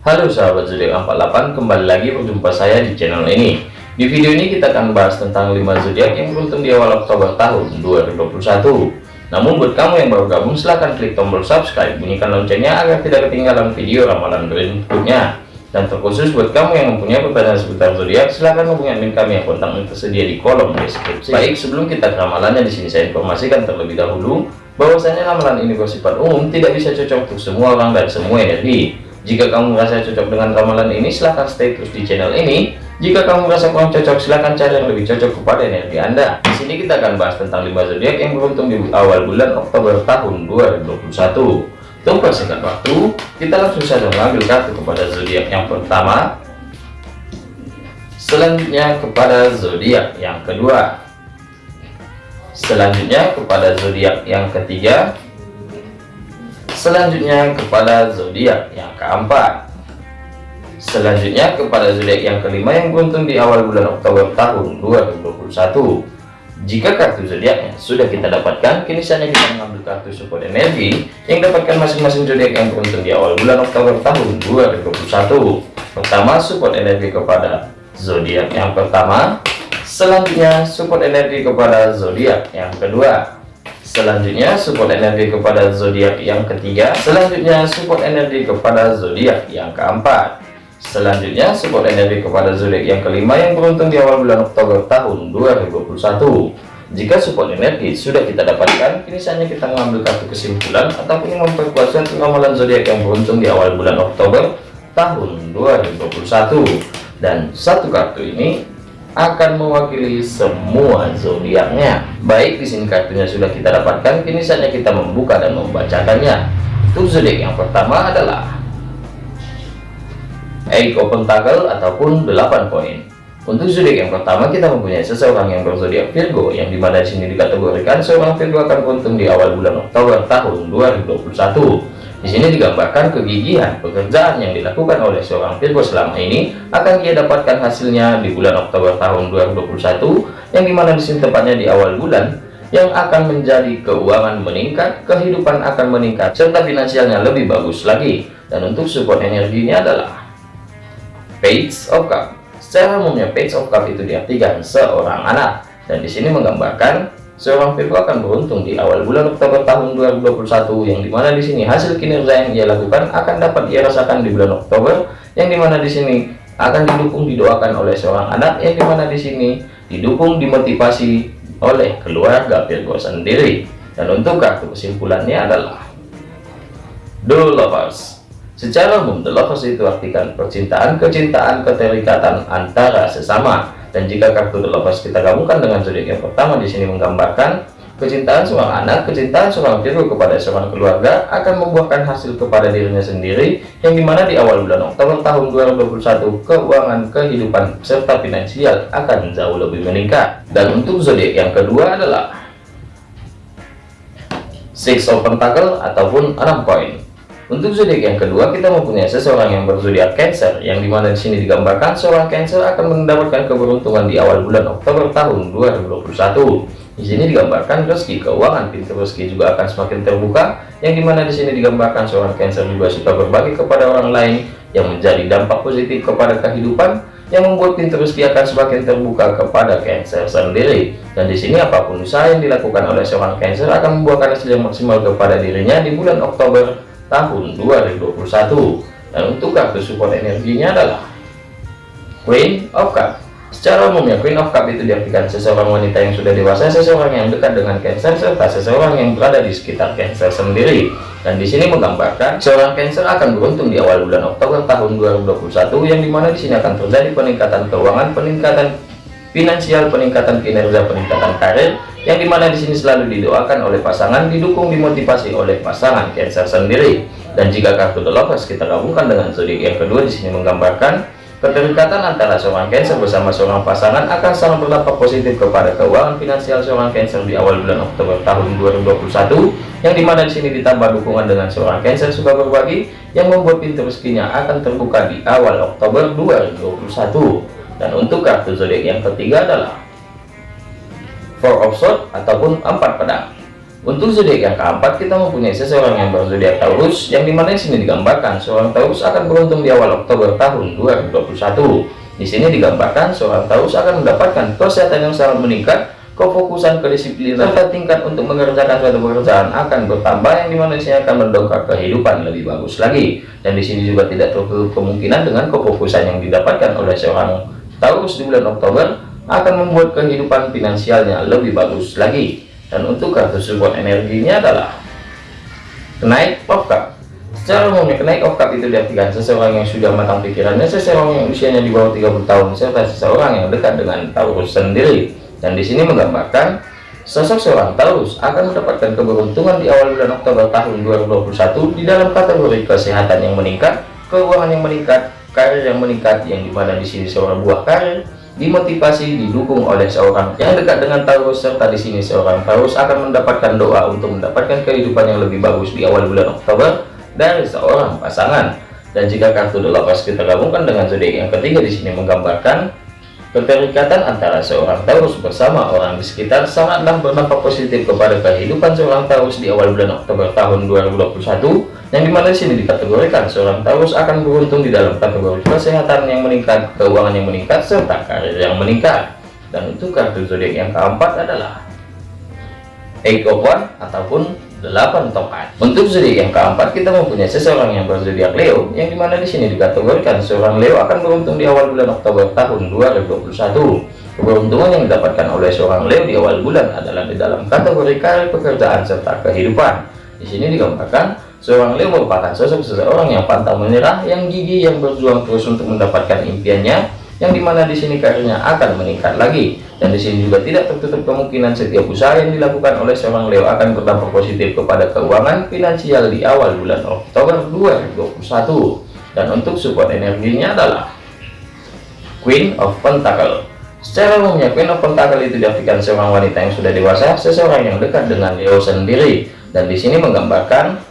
Halo sahabat zodiak 48 kembali lagi berjumpa saya di channel ini di video ini kita akan bahas tentang 5 zodiak yang beruntung di awal Oktober tahun 2021 namun buat kamu yang baru gabung silahkan klik tombol subscribe bunyikan loncengnya agar tidak ketinggalan video ramalan berikutnya dan terkhusus buat kamu yang mempunyai pertanyaan seputar zodiak, silahkan hubungi admin kami yang kontaknya tersedia di kolom deskripsi. Baik, sebelum kita ke ramalannya di sini saya informasikan terlebih dahulu bahwasanya ramalan ini bersifat umum, tidak bisa cocok untuk semua orang dan semua energi. Jika kamu merasa cocok dengan ramalan ini, silahkan stay terus di channel ini. Jika kamu merasa kurang cocok, silahkan cari yang lebih cocok kepada energi Anda. Di sini kita akan bahas tentang 5 zodiak yang beruntung di awal bulan Oktober tahun 2021. Tunggu singkat waktu, kita langsung saja mengambil kartu kepada zodiak yang pertama. Selanjutnya kepada zodiak yang kedua. Selanjutnya kepada zodiak yang ketiga. Selanjutnya kepada zodiak yang keempat. Selanjutnya kepada zodiak yang kelima yang beruntung di awal bulan Oktober tahun 2021. Jika kartu zodiaknya sudah kita dapatkan, kini saatnya kita mengambil kartu support energi yang dapatkan masing-masing zodiak yang beruntung di awal bulan Oktober tahun 2021. Pertama, support energi kepada zodiak yang pertama. Selanjutnya, support energi kepada zodiak yang kedua. Selanjutnya, support energi kepada zodiak yang ketiga. Selanjutnya, support energi kepada zodiak yang keempat. Selanjutnya, support energi kepada zodiak yang kelima yang beruntung di awal bulan Oktober tahun 2021. Jika support energi sudah kita dapatkan, kini saatnya kita mengambil kartu kesimpulan ataupun memperkuat ramalan zodiak yang beruntung di awal bulan Oktober tahun 2021. Dan satu kartu ini akan mewakili semua zodiaknya. Baik, di sini kartunya sudah kita dapatkan, kini saatnya kita membuka dan membacakannya. Untuk zodiak yang pertama adalah Eight Open Tackle ataupun 8 poin. Untuk zodiak yang pertama kita mempunyai seseorang yang berzodiak Virgo yang di mana di sini dikategorikan seorang Virgo akan beruntung di awal bulan Oktober tahun 2021. Di sini digambarkan kegigihan pekerjaan yang dilakukan oleh seorang Virgo selama ini akan ia dapatkan hasilnya di bulan Oktober tahun 2021 yang di mana di sini tepatnya di awal bulan yang akan menjadi keuangan meningkat, kehidupan akan meningkat, serta finansialnya lebih bagus lagi. Dan untuk support energinya adalah Page of Cup. Secara umumnya Page of Cup itu diartikan seorang anak dan di sini menggambarkan seorang Virgo akan beruntung di awal bulan Oktober tahun 2021 yang di mana di sini hasil kinerja yang ia lakukan akan dapat ia rasakan di bulan Oktober yang di mana di sini akan didukung didoakan oleh seorang anak yang di mana di sini didukung dimotivasi oleh keluarga Virgo sendiri dan untuk kartu kesimpulannya adalah The Lovers Secara umum, the lovers itu artikan percintaan, kecintaan, keterikatan antara sesama. Dan jika kartu lovers kita gabungkan dengan zodiak yang pertama di sini menggambarkan kecintaan seorang anak, kecintaan seorang Virgo kepada seorang keluarga akan membuahkan hasil kepada dirinya sendiri yang di mana di awal bulan Oktober tahun 2021 keuangan, kehidupan, serta finansial akan jauh lebih meningkat. Dan untuk zodiak yang kedua adalah Six of Pentacle ataupun enam koin. Untuk zodiak yang kedua, kita mempunyai seseorang yang berzodiak Cancer, yang di mana di sini digambarkan seorang Cancer akan mendapatkan keberuntungan di awal bulan Oktober tahun 2021. Di sini digambarkan rezeki keuangan, pintu rezeki juga akan semakin terbuka, yang di mana di sini digambarkan seorang Cancer juga suka berbagi kepada orang lain, yang menjadi dampak positif kepada kehidupan, yang membuat pintu rezeki akan semakin terbuka kepada Cancer sendiri. Dan di sini apa pun usaha yang dilakukan oleh seorang Cancer akan membuahkan hasil yang maksimal kepada dirinya di bulan Oktober tahun 2021 dan untuk kartu support energinya adalah Queen of Cup. Secara umumnya Queen of Cup itu diartikan seseorang wanita yang sudah dewasa seseorang yang dekat dengan Cancer serta seseorang yang berada di sekitar Cancer sendiri. Dan di sini menggambarkan seorang Cancer akan beruntung di awal bulan Oktober tahun 2021 yang di mana di sini akan terjadi peningkatan keuangan peningkatan finansial peningkatan kinerja peningkatan karir yang di mana di sini selalu didoakan oleh pasangan didukung dimotivasi oleh pasangan Cancer sendiri. Dan jika kartu The Lovers kita gabungkan dengan zodiak yang kedua di sini menggambarkan keterikatan antara seorang Cancer bersama seorang pasangan akan sangat berdampak positif kepada keuangan finansial seorang Cancer di awal bulan Oktober tahun 2021 yang di mana di sini ditambah dukungan dengan seorang Cancer suka berbagi yang membuat pintu rezekinya akan terbuka di awal Oktober 2021 dan untuk kartu zodiak yang ketiga adalah four of sword ataupun empat pedang Untuk zodiak yang keempat, kita mempunyai seseorang yang berzodiak Taurus, yang di mana di sini digambarkan seorang Taurus akan beruntung di awal Oktober tahun 2021. Di sini digambarkan seorang Taurus akan mendapatkan kesehatan yang sangat meningkat, kefokusan kedisiplinan, serta tingkat untuk mengerjakan suatu pekerjaan akan bertambah, yang di mana di sini akan mendongkrak kehidupan lebih bagus lagi. Dan di sini juga tidak tertutup kemungkinan dengan kefokusan yang didapatkan oleh seorang Taurus di bulan Oktober akan membuat kehidupan finansialnya lebih bagus lagi. Dan untuk kartu support energinya adalah kenaik of cup secara umumnya kenaik of cup itu diartikan seseorang yang sudah matang pikirannya seseorang yang usianya di bawah 30 tahun serta seseorang yang dekat dengan Taurus sendiri. Dan di sini menggambarkan sosok seorang Taurus akan mendapatkan keberuntungan di awal bulan Oktober tahun 2021 di dalam kategori kesehatan yang meningkat keuangan yang meningkat karir yang meningkat yang di mana di sini seorang buah karir dimotivasi didukung oleh seorang yang dekat dengan Taurus serta di sini seorang Taurus akan mendapatkan doa untuk mendapatkan kehidupan yang lebih bagus di awal bulan Oktober dari seorang pasangan. Dan jika kartu delapas kita gabungkan dengan zodiak yang ketiga di sini menggambarkan keterikatan antara seorang Taurus bersama orang di sekitar sangatlah berdampak positif kepada kehidupan seorang Taurus di awal bulan Oktober tahun 2021 yang di mana sini dikategorikan seorang Taurus akan beruntung di dalam kategori kesehatan yang meningkat, keuangan yang meningkat, serta karir yang meningkat. Dan untuk kartu zodiak yang keempat adalah Eight of One ataupun 8 tongkat. Untuk zodiak yang keempat kita mempunyai seseorang yang berzodiak Leo, yang di mana di sini dikategorikan seorang Leo akan beruntung di awal bulan Oktober tahun 2021. Keberuntungan yang didapatkan oleh seorang Leo di awal bulan adalah di dalam kategori karir pekerjaan serta kehidupan. Di sini digambarkan Seorang Leo merupakan sosok seseorang yang pantang menyerah, yang gigih, yang berjuang terus untuk mendapatkan impiannya, yang di mana di sini karirnya akan meningkat lagi. Dan di sini juga tidak tertutup kemungkinan setiap usaha yang dilakukan oleh seorang Leo akan berdampak positif kepada keuangan finansial di awal bulan Oktober 2021. Dan untuk support energinya adalah Queen of Pentacle. Secara umumnya Queen of Pentacle itu diartikan seorang wanita yang sudah dewasa, seseorang yang dekat dengan Leo sendiri. Dan di sini menggambarkan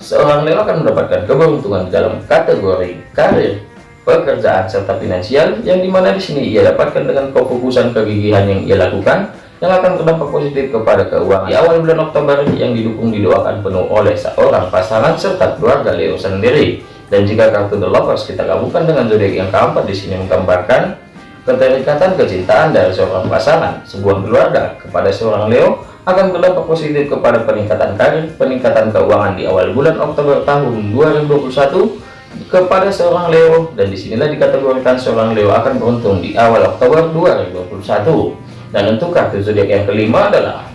Seorang Leo akan mendapatkan keberuntungan dalam kategori karir, pekerjaan, serta finansial yang di mana di sini ia dapatkan dengan kefokusan kegigihan yang ia lakukan yang akan berdampak positif kepada keuangan di awal bulan Oktober yang didukung didoakan penuh oleh seorang pasangan serta keluarga Leo sendiri. Dan jika kartu The Lovers kita gabungkan dengan zodiak yang keempat di sini menggambarkan keterikatan kecintaan dari seorang pasangan, sebuah keluarga kepada seorang Leo akan berdampak positif kepada peningkatan karir, peningkatan keuangan di awal bulan Oktober tahun 2021 kepada seorang Leo. Dan di sinilah dikategorikan seorang Leo akan beruntung di awal Oktober 2021 dan untuk kartu zodiak yang kelima adalah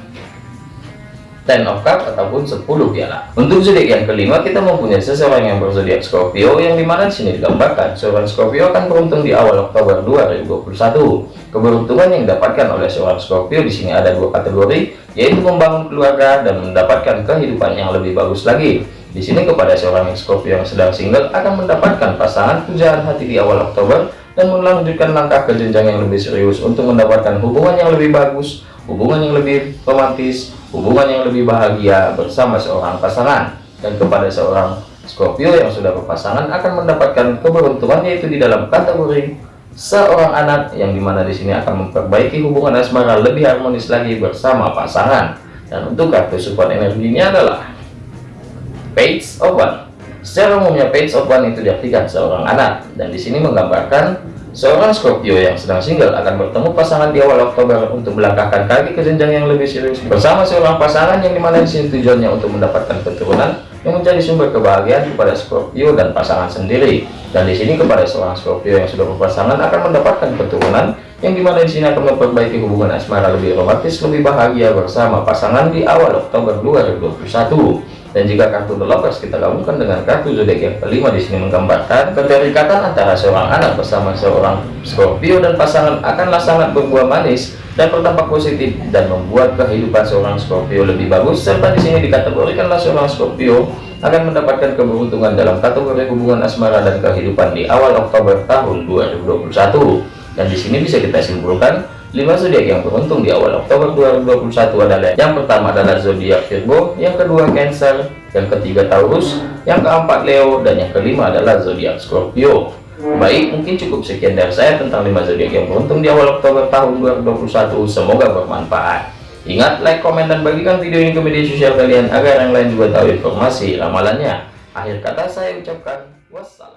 Ten of Cup ataupun 10 piala. Untuk zodiak yang kelima kita mempunyai seseorang yang berzodiak Scorpio yang di mana sini digambarkan seorang Scorpio akan beruntung di awal Oktober 2021. Keberuntungan yang didapatkan oleh seorang Scorpio di sini ada dua kategori yaitu membangun keluarga dan mendapatkan kehidupan yang lebih bagus lagi. Di sini kepada seorang Scorpio yang sedang single akan mendapatkan pasangan pujaan hati di awal Oktober dan melanjutkan langkah ke jenjang yang lebih serius untuk mendapatkan hubungan yang lebih bagus, hubungan yang lebih romantis, hubungan yang lebih bahagia bersama seorang pasangan. Dan kepada seorang Scorpio yang sudah berpasangan akan mendapatkan keberuntungan yaitu di dalam kategori seorang anak yang di mana di sini akan memperbaiki hubungan asmara lebih harmonis lagi bersama pasangan. Dan untuk kartu support energinya adalah Page of One secara umumnya Page of One itu diartikan seorang anak dan di sini menggambarkan Seorang Scorpio yang sedang single akan bertemu pasangan di awal Oktober untuk melangkahkan kaki ke jenjang yang lebih serius bersama seorang pasangan yang di mana di sini tujuannya untuk mendapatkan keturunan yang menjadi sumber kebahagiaan kepada Scorpio dan pasangan sendiri. Dan di sini kepada seorang Scorpio yang sudah berpasangan akan mendapatkan keturunan yang di mana di sini akan memperbaiki hubungan asmara lebih romantis, lebih bahagia bersama pasangan di awal Oktober 2021 dan jika kartu The Lovers kita gabungkan dengan kartu zodiak yang kelima di sini menggambarkan keterikatan antara seorang anak bersama seorang Scorpio dan pasangan akanlah sangat berbuah manis dan berdampak positif dan membuat kehidupan seorang Scorpio lebih bagus. Serta di sini dikategorikanlah seorang Scorpio akan mendapatkan keberuntungan dalam kategori hubungan asmara dan kehidupan di awal Oktober tahun 2021 dan di sini bisa kita simpulkan 5 zodiak yang beruntung di awal Oktober 2021 adalah yang pertama adalah zodiak Virgo, yang kedua Cancer, yang ketiga Taurus, yang keempat Leo, dan yang kelima adalah zodiak Scorpio. Baik, mungkin cukup sekian dari saya tentang 5 zodiak yang beruntung di awal Oktober tahun 2021. Semoga bermanfaat. Ingat like, komen, dan bagikan video ini ke media sosial kalian agar yang lain juga tahu informasi ramalannya. Akhir kata saya ucapkan wassalam.